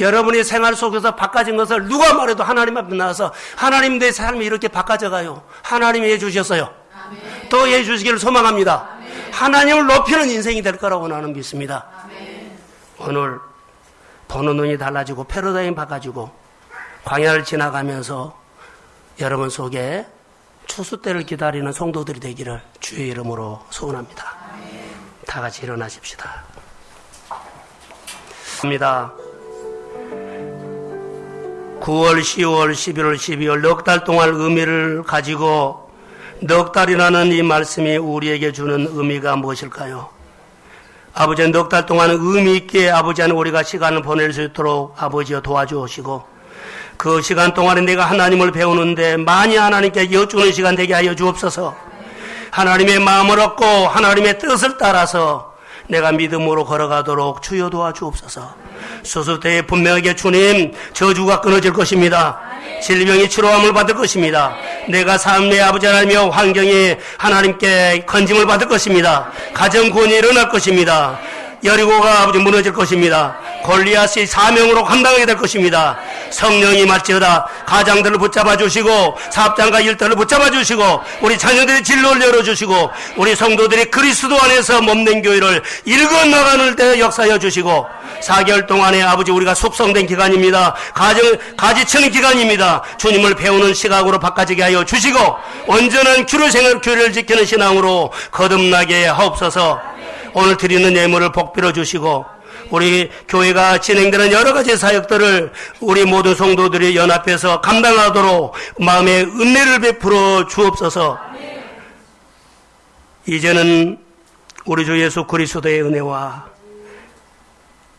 여러분의 생활 속에서 바꿔진 것을 누가 말해도 하나님 앞에 나와서 하나님 내 삶이 이렇게 바꿔져 가요. 하나님이 해주셨어요. 아멘. 또 해주시기를 소망합니다. 아멘. 하나님을 높이는 인생이 될 거라고 나는 믿습니다. 아멘. 오늘 보는 눈이 달라지고 패러다임 바꿔지고 광야를 지나가면서 여러분 속에 추수 때를 기다리는 성도들이 되기를 주의 이름으로 소원합니다. 다 같이 일어나십시다. 합니다. 9월, 10월, 11월, 12월 넉 달 동안 의미를 가지고 넉 달이라는 이 말씀이 우리에게 주는 의미가 무엇일까요? 아버지 넉 달 동안 의미 있게 아버지 안 우리가 시간을 보낼 수 있도록 아버지여 도와주시고 그 시간 동안에 내가 하나님을 배우는데 많이 하나님께 여쭈는 시간 되게 하여 주옵소서. 하나님의 마음을 얻고 하나님의 뜻을 따라서 내가 믿음으로 걸어가도록 주여 도와주옵소서. 수술 때에 분명하게 주님 저주가 끊어질 것입니다. 질병이 치료함을 받을 것입니다. 내가 삶의 아버지 하나님의 환경이 하나님께 건짐을 받을 것입니다. 가정 구원이 일어날 것입니다. 여리고가 아버지 무너질 것입니다. 골리앗이 사명으로 감당하게 될 것입니다. 성령이 말지어다 가장들을 붙잡아 주시고 사업장과 일터를 붙잡아 주시고 우리 자녀들의 진로를 열어 주시고 우리 성도들이 그리스도 안에서 몸된 교회를 일궈 나가는 때 역사여 주시고 4개월 동안에 아버지 우리가 숙성된 기간입니다. 가정 가지치는 기간입니다. 주님을 배우는 시각으로 바꿔지게 하여 주시고 온전한 규례 생활 교회를 지키는 신앙으로 거듭나게 하옵소서. 오늘 드리는 예물을 복빌어 주시고 우리 교회가 진행되는 여러 가지 사역들을 우리 모든 성도들이 연합해서 감당하도록 마음의 은혜를 베풀어 주옵소서. 이제는 우리 주 예수 그리스도의 은혜와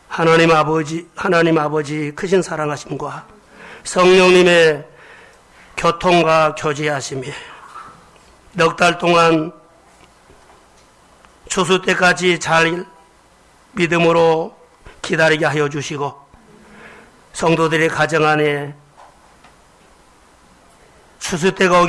하나님 아버지 하나님 아버지 크신 사랑하심과 성령님의 교통과 교제하심이 넉 달 동안 추수 때까지 잘 믿음으로 기다리게 하여 주시고 성도들의 가정 안에 추수 때가 오게